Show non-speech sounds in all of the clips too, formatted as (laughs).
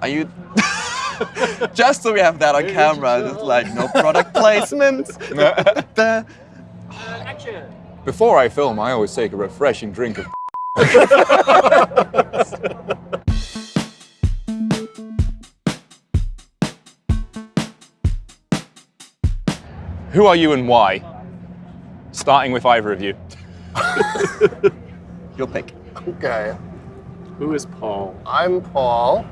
Are you... (laughs) Just so we have that on camera, just like no product placement. (laughs) The- (laughs) Before I film, I always take a refreshing drink of Who are you and why? Starting with either of you. Your pick. Okay. Who is Paul? I'm Paul,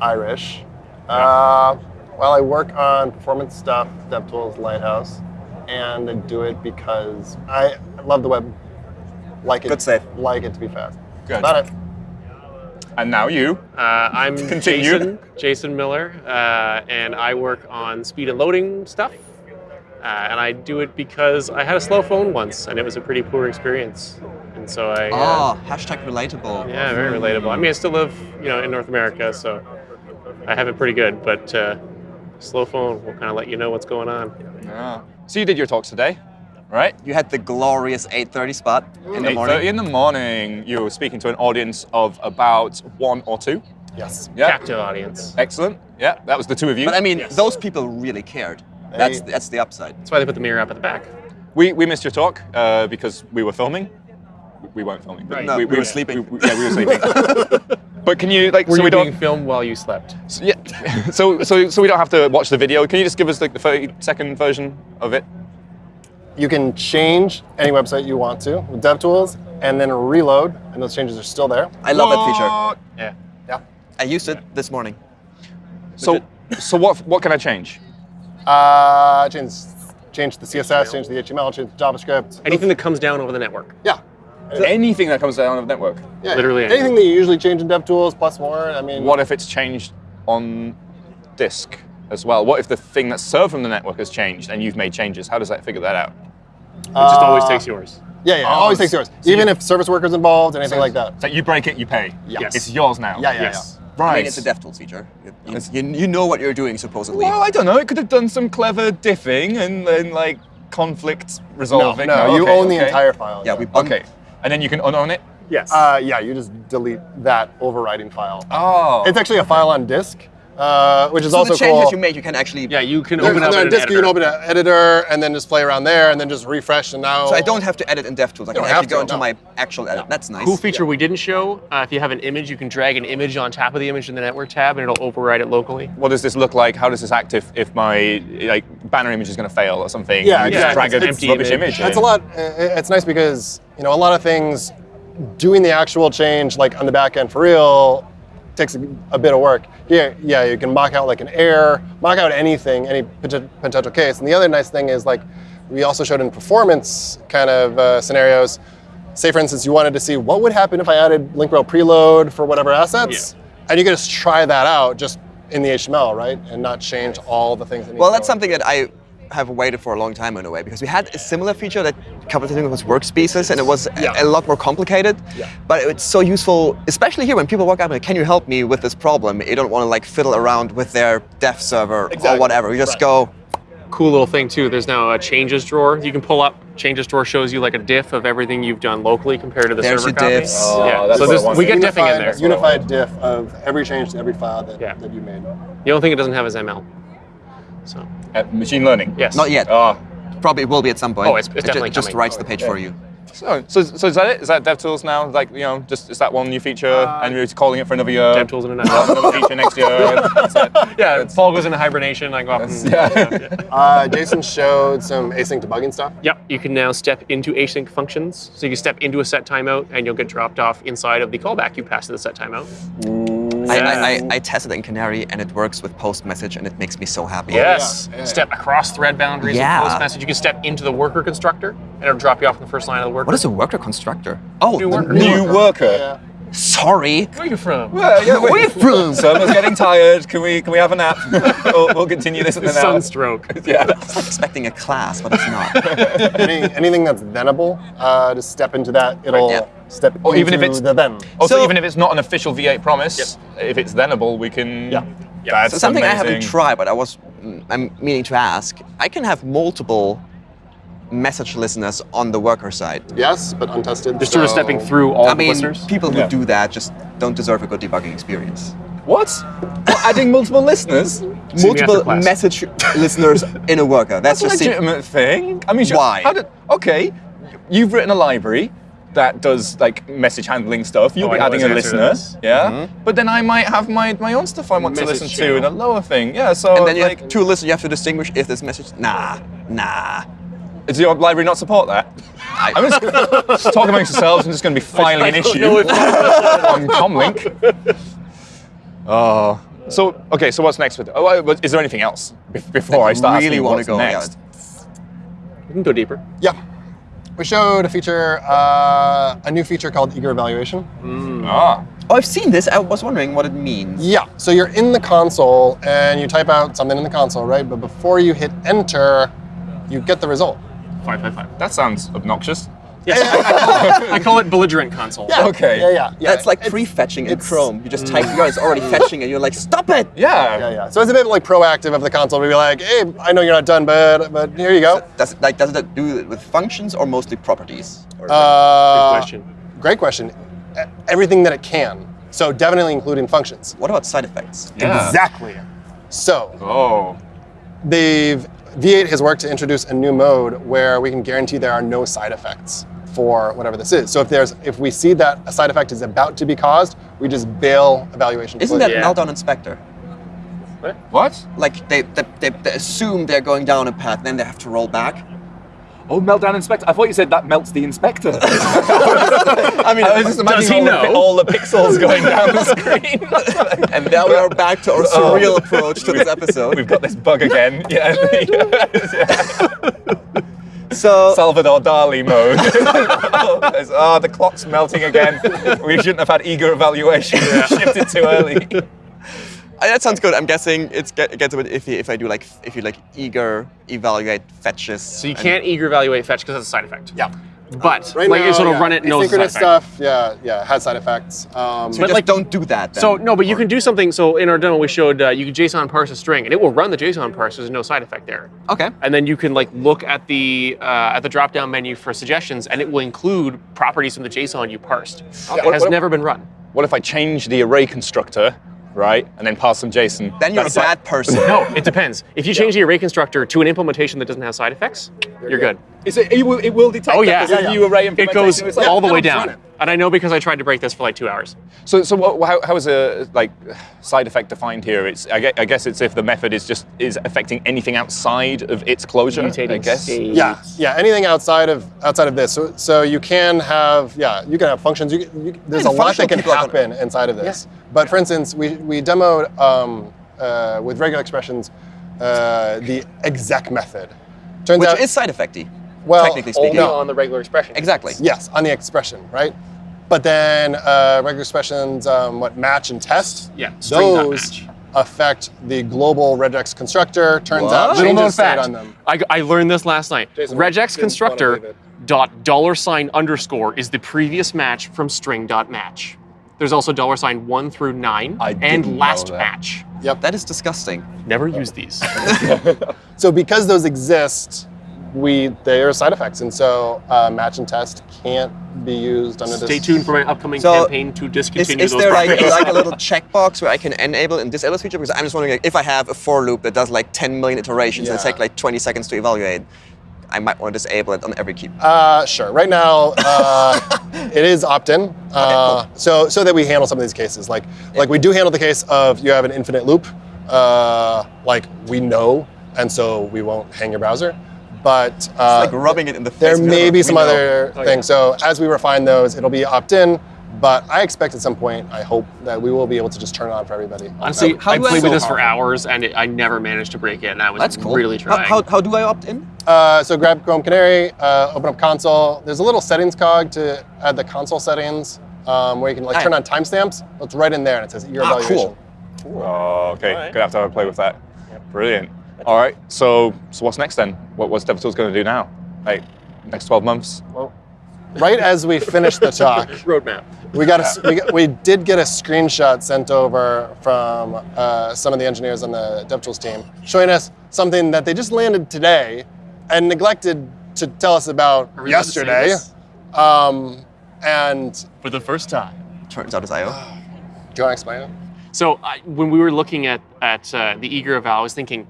Irish. Uh, well, I work on performance stuff, DevTools, Lighthouse, and I do it because I love the web. Like it, Good save. Like it to be fast. Good. About it. And now you. Uh, I'm (laughs) Continue. Jason, Jason Miller, uh, and I work on speed and loading stuff. Uh, and I do it because I had a slow phone once, and it was a pretty poor experience. And so I, uh, Oh, hashtag relatable. yeah, very relatable. I mean, I still live, you know, in North America, so I have it pretty good. But uh, slow phone will kind of let you know what's going on. Yeah. So you did your talks today, right? You had the glorious 8.30 spot in the 8:30 morning. in the morning, you were speaking to an audience of about one or two. Yes. Yeah. Captive audience. Excellent. Yeah, that was the two of you. But I mean, Yes. those people really cared. That's, They- that's the upside. That's why they put the mirror up at the back. We, we missed your talk uh, because we were filming. We weren't filming. Right. No, we were sleeping. we- yeah, we were sleeping. (laughs) but can you like Were so you we being don't filmed while you slept? so, yeah (laughs) so so so we don't have to watch the video. Can you just give us like the 30 second version of it? You can change any website you want to with DevTools, and then reload, and those changes are still there. I love that feature. Yeah. Yeah. I used it this morning. So so what what can I change? Uh, change, change the CSS, change the HTML, change the JavaScript. Anything that comes down over the network. Yeah. Anything that comes down of the network. yeah. Literally anything anything. that you usually change in DevTools plus more. I mean, What if it's changed on disk as well? What if the thing that's served from the network has changed and you've made changes? How does that figure that out? It just always Uh, takes yours. Yeah, yeah, it Oh, always takes yours. so Even you- if service workers involved, and anything like that. So you break it, you pay. Yes. It's yours now. Yeah, yeah, Yes. Right. I mean, it's a DevTools feature. You, you, you know what you're doing, supposedly. Well, I don't know. It could have done some clever diffing and then like conflict No, resolving. no, you okay, own the entire file. yeah, we bumped. Okay, and then you can unown it. Yes. Uh, yeah, you just delete that overriding file. Oh. It's actually a file on disk, uh, which is So also the changes cool. you make, you can actually. yeah, you can open up they're on an disk, you can open an editor and then just play around there and then just refresh and now. So I don't have to edit in DevTools. I can don't actually have go into no. my actual edit. That's nice. Cool feature we didn't show, uh, if you have an image, you can drag an image on top of the image in the network tab and it'll override it locally. What does this look like? How does this act if, if my like banner image is going to fail or something? Yeah, you yeah, just drag it's an empty rubbish image. image. That's in. a lot. uh, It's nice because you know a lot of things. Doing the actual change, like on the back end for real, takes a, bit of work. Yeah, yeah, you can mock out like an error, mock out anything, any potential case. And the other nice thing is like we also showed in performance kind of uh, scenarios. Say for instance, you wanted to see what would happen if I added link rel preload for whatever assets, and you could just try that out just in the HTML, right, and not change all the things. That need Well, that's something that I have waited for a long time in a way because we had a similar feature that a couple of things was workspaces and it was a- Yeah. a, lot more complicated. Yeah. But it's so useful, especially here when people walk up and like, can you help me with this problem? You don't want to like fiddle around with their dev server or whatever. You just Right. go, Cool little thing too, there's now a changes drawer. You can pull up, changes drawer shows you like a diff of everything you've done locally compared to the There's server your copy. diffs. Oh, yeah, that's so what this, we get diffing in there. Unified diff of every change to every file that, Yeah. that you made. The only thing it doesn't have is ML. So, Uh, machine learning. yes. not yet. Ah. Probably will be at some point. Oh, it's- it's It definitely just coming. writes the page for you. So, so, so is that it? Is that DevTools now? Like, you know, just is that one new feature, and you're calling it for another year? DevTools in a another feature next year. (laughs) That's it. Yeah, Paul goes into hibernation. I go off. and (laughs) yeah. Uh, Jason showed some async debugging stuff. Yep, you can now step into async functions. So you can step into a set timeout and you'll get dropped off inside of the callback you pass to the set timeout. I, I, I, I tested it in Canary and it works with post message and it makes me so happy. Yes. yeah, yeah. Step across thread boundaries Yeah. with post message. You can step into the worker constructor and it'll drop you off in the first line of the worker. What is a worker constructor? Oh, New the worker. New worker. Yeah. sorry. Where are you from? Well, yeah, where are you from? (laughs) Surma's getting tired. Can we can we have a nap? (laughs) we'll, we'll continue this in an hour. Sunstroke. (laughs) Yeah. I was expecting a class, but it's not. Any, anything that's thenable, uh, just step into that. It'll Yeah. step Or even if into it's- the then. Also, So- even if it's not an official V8 promise, if it's thenable, we can. Yeah. That's So something I haven't tried, but I was mm, I'm meaning to ask. I can have multiple message listeners on the worker side. Yes, but untested. Just sort of stepping through all I the mean, listeners. people who Yeah. do that just don't deserve a good debugging experience. What? What, adding multiple listeners? See Multiple class. message listeners in a worker. That's, That's a just se- legitimate thing. I mean, sure, Why? How did, okay, you've written a library that does like message handling stuff. You'll Oh, be adding a answer to listener, this. yeah. Mm-hmm. But then I might have my, my own stuff I want to Message listen to in a lower thing. Yeah. So And then you like, have two listeners. You have to distinguish if this message. Nah, nah. Does your library not support that? I'm just, just (laughs) talk amongst yourselves. I'm just going to be filing an issue (laughs) on Comlink. Oh. So okay. So what's next with? Oh, is there anything else before I start really wanna go, next? We can go deeper. Yeah. We showed a feature, uh, a new feature called eager evaluation. Ah. Oh, I've seen this. I was wondering what it means. Yeah, so you're in the console and you type out something in the console, right? But before you hit enter, you get the result. Five, five, five. That sounds obnoxious. Yes, I, call it, I call it belligerent console. Yeah. Okay. Yeah, yeah. yeah. That's like prefetching in Chrome. You just type, you guys already fetching, and you're like, stop it! Yeah. Yeah, yeah. So it's a bit like proactive of the console to be like, hey, I know you're not done, but but here you go. Does it, like does it do it with functions or mostly properties? Or is Uh, Good question. Great question. Everything that it can. So definitely including functions. what about side effects? Yeah. Exactly. So Oh. they've V8 has worked to introduce a new mode where we can guarantee there are no side effects for whatever this is. So if there's if we see that a side effect is about to be caused, we just bail evaluation. Isn't that Yeah. Meltdown Inspector? What? Like they, they, they, they assume they're going down a path, then they have to roll back. Oh, meltdown inspector. I thought you said that melts the inspector. (laughs) I mean, I was just Does imagining he all, the, know? all the pixels going down the screen. (laughs) and now we are back to our Oh. surreal approach to this episode. We've got this bug again. (laughs) Yeah. So Salvador Dali mode. There's- oh, the clock's melting again. We shouldn't have had eager evaluation. Shifted too early. Uh, that sounds good. I'm guessing it's get, it gets a bit iffy if I do like if you like eager evaluate fetches. So you can't eager evaluate fetch because that's a side effect. Yeah. But Right like now, you sort of yeah, run it knows the side asynchronous effect. stuff. Yeah, yeah, has side effects. Um, So But just like- don't do that. Then. So no, but you can do something. So in our demo, we showed uh, you can JSON parse a string, and it will run the JSON parse. There's no side effect there. okay. And then you can like look at the uh, at the drop down menu for suggestions, and it will include properties from the JSON you parsed. Okay. It has What- never been run. What if I change the array constructor, right, and then pass some JSON? Then you're That's a like- bad person. No, it depends. If you change the array constructor to an implementation that doesn't have side effects, you're good. Is it, it, will, it will detect Oh that yeah, there's a new array it goes It's like, all the way down. it. And I know because I tried to break this for like two hours. So, so what, how, how is a like side effect defined here? It's I guess, I guess it's if the method is just is affecting anything outside of its closure. I guess. state. yeah, yeah. Anything outside of outside of this. So, so you can have yeah, you can have functions. You, you, there's Yeah, a lot that can people are happen inside of this. But for instance, we we demoed um, uh, with regular expressions uh, the exec method. Turns Which out, is side effecty. Well, technically speaking. no. on the regular expression. Exactly. Yes, on the expression, right? But then uh, regular expressions, um, what match and test, Yeah, those affect the global regex constructor. Turns What? out Little known fact. on them. I, I learned this last night. Jason regex constructor dot dollar sign underscore is the previous match from string dot match. There's also dollar sign one through nine I and last match. Yep. That is disgusting. Never use these. (laughs) (laughs) So because those exist, we they are side effects, and so uh, match and test can't be used under Stay this. tuned for my upcoming So, campaign to Is, discontinue is those there like, like a little checkbox where I can enable and disable this feature? Because I'm just wondering like, if I have a for loop that does like 10 million iterations and it takes like 20 seconds to evaluate, I might want to disable it on every key. Uh, sure. Right now, uh, (laughs) it is opt-in, uh, so so that we handle some of these cases. Like like we do handle the case of you have an infinite loop, uh, like we know, and so we won't hang your browser. But uh, like rubbing it in the face. there may be some know. other Oh, things. So as we refine those, it'll be opt-in. But I expect at some point, I hope that we will be able to just turn it on for everybody. Honestly, How I do I- played with this So for hours and it, I never managed to break it. And I was That's cool. really trying. How, how, do I opt in? Uh, so grab Chrome Canary, uh, open up console. There's a little settings cog to add the console settings um, where you can like Hi. turn on timestamps. It's right in there and it says your Ah, evaluation. cool. Oh, okay. Alright. Gonna have to have a play with that. Brilliant. All right. So, so what's next then? What, what's DevTools going to do now? Like next 12 months? Well, right as we finished the talk, (laughs) roadmap. we got a, we, got- we did get a screenshot sent over from uh, some of the engineers on the DevTools team showing us something that they just landed today and neglected to tell us about Are we allowed to say yesterday. Um, and For the first time. Turns out it's IO. do you want to explain it? So I, when we were looking at at uh, the eager eval, I was thinking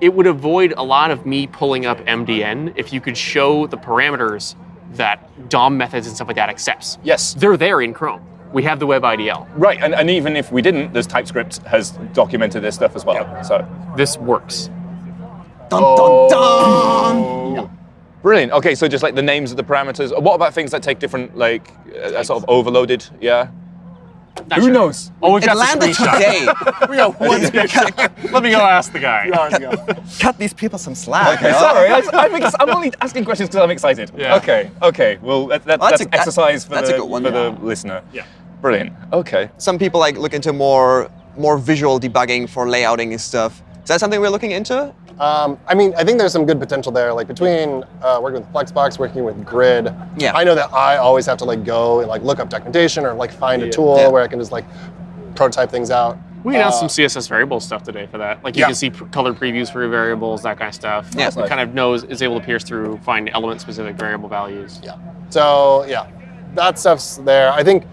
it would avoid a lot of me pulling up MDN if you could show the parameters that DOM methods and stuff like that accepts. Yes. They're there in Chrome. We have the web IDL. Right, and, and even if we didn't, there's TypeScript has documented this stuff as well. So This works. Dun, dun, dun. brilliant. Okay, so just like the names of the parameters. What about things that take different, like, uh, sort of overloaded? Yeah. Not Who sure. knows? Oh, we've It got the landed today. (laughs) we are one (laughs) cut, Let me go ask the guy. (laughs) cut these people some slack. Okay, sorry. I, I'm, I'm only asking questions because I'm excited. Yeah. Okay, okay. Well, that, that, Well, that's that's, a- exercise for, that's a the, good one, for yeah. the listener. Yeah. Brilliant. Okay. Some people like look into more more visual debugging for layouting and stuff. Is that something we're looking into? Um, I mean, I think there's some good potential there. Like between uh, working with Flexbox, working with Grid. Yeah. I know that I always have to like go and like look up documentation or like find a tool Yeah. where I can just like prototype things out. We announced Uh, some CSS variable stuff today for that. Like you Yeah. can see pr- colored previews for your variables, that kind of stuff. Yeah. it kind of knows is able to pierce through, find element-specific variable values. Yeah. So yeah, that stuff's there. I think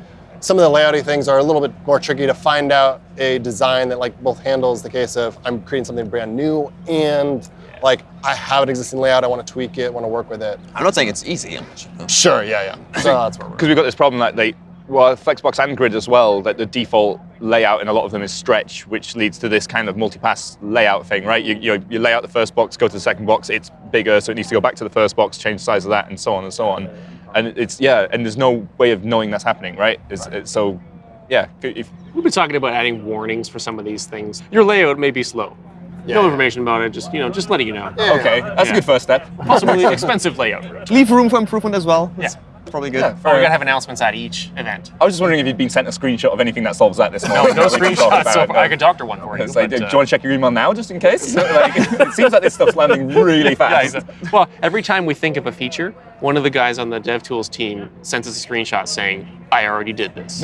some of the layouty things are a little bit more tricky to find out a design that like both handles the case of I'm creating something brand new and like I have an existing layout, I want to tweak it, want to work with it. I'm not saying it's easy. I'm just- Sure, yeah, yeah. (laughs) So that's where we're. Because we've got this problem that they, well, Flexbox and Grid as well, that the default layout in a lot of them is stretch, which leads to this kind of multi-pass layout thing, right? You, you, you lay out the first box, go to the second box, it's bigger, so it needs to go back to the first box, change the size of that, and so on and so on. And it's, yeah, and there's no way of knowing that's happening, right? It's, it's, so, yeah, if, We've been talking about adding warnings for some of these things. Your layout may be slow. Yeah, no yeah. information about it. Just you know, just letting you know. okay, that's Yeah. a good first step. Possibly expensive layout. Leave room for improvement as well. That's Yeah. Probably good. Yeah, we fair gotta have announcements at each event. I was just wondering if you'd been sent a screenshot of anything that solves that this No, morning. no that we can talk screenshots. So. I could doctor one for you. It's like, but, do uh, you want to check your email now, just in case? (laughs) (laughs) like, it seems like this stuff's landing really (laughs) Yeah, fast. well, every time we think of a feature, one of the guys on the DevTools team sends us a screenshot saying, "I already did this."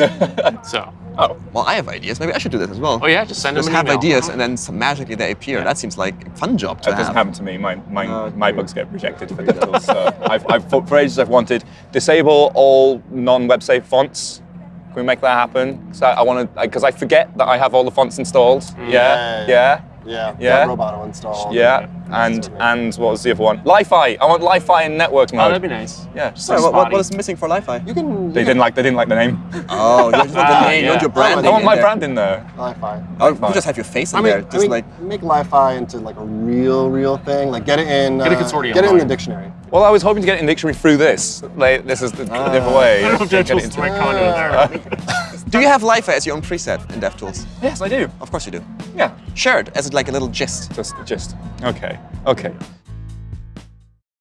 so, oh, Well, I have ideas. Maybe I should do this as well. oh yeah, just send Just them an have email. ideas and then some magically they appear. That seems like a fun job to that doesn't happen to me. My my, Oh, my bugs get rejected for DevTools. so (laughs) I've, I've for for ages I've wanted disable all non-web safe fonts. Can we make that happen? Because I, I want to because I forget that I have all the fonts installed. Mm. Yeah, Yeah. yeah, Yeah, Yeah. got Roboto installed. yeah. And and what was the other one? Lie-Fi. I want Lie-Fi in network Oh, that'd be nice. yeah. Sorry, what, what, what is missing for Lie-Fi? You can. They didn't like they didn't like the name. (laughs) Oh, you just want Ah, the name, you want your branding. I want my there. brand in there. Lie-Fi. Oh, Lie-Fi. you just have your face in I mean, there. I Just mean, like make Lie-Fi into like a real, real thing. Like get it in. Get a uh, consortium Get it in the dictionary. Well, I was hoping to get it in the dictionary through this. Like, this is the, the different way. I don't know if Get it DevTools into- might come into there. (laughs) (laughs) Do you have Lie-Fi as your own preset in DevTools? Yes, I do. Of course you do. Yeah. Share it as like a little gist. Just, a gist. Okay. Okay.